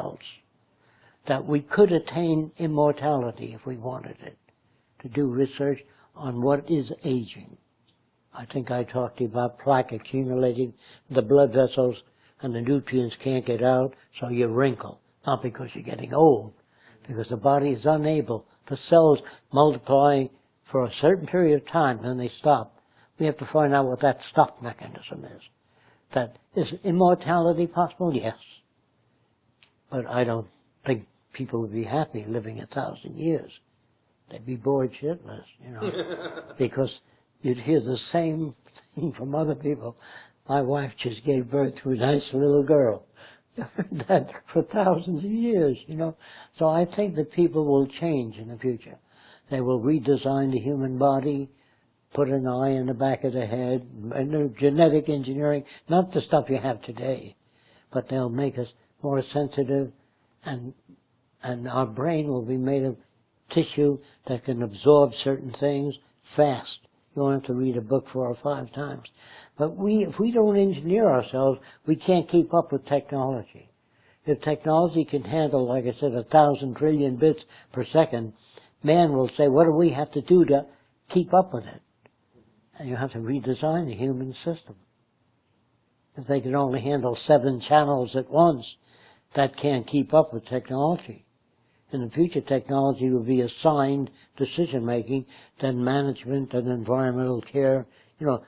else. That we could attain immortality if we wanted it, to do research on what is aging. I think I talked about plaque accumulating the blood vessels and the nutrients can't get out, so you wrinkle. Not because you're getting old, because the body is unable, the cells multiply for a certain period of time, then they stop. We have to find out what that stop mechanism is. That is immortality possible? Yes. But I don't think people would be happy living a thousand years. They'd be bored shitless, you know, because you'd hear the same thing from other people. My wife just gave birth to a nice little girl. that for thousands of years, you know. So I think that people will change in the future. They will redesign the human body, put an eye in the back of the head, and genetic engineering, not the stuff you have today, but they'll make us more sensitive and and our brain will be made of tissue that can absorb certain things fast. You don't have to read a book four or five times. But we, if we don't engineer ourselves, we can't keep up with technology. If technology can handle, like I said, a thousand trillion bits per second, man will say, what do we have to do to keep up with it? And you have to redesign the human system. If they can only handle seven channels at once, that can't keep up with technology. In the future, technology will be assigned decision making, then management and environmental care. You know,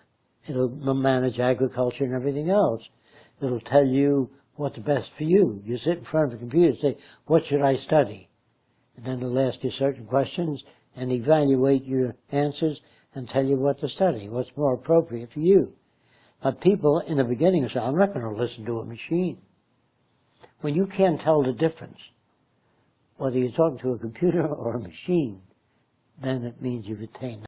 it'll manage agriculture and everything else. It'll tell you what's best for you. You sit in front of a computer and say, what should I study? And then it'll ask you certain questions and evaluate your answers and tell you what to study, what's more appropriate for you. But people in the beginning say, I'm not going to listen to a machine. When you can't tell the difference, whether you're talking to a computer or a machine, then it means you've attained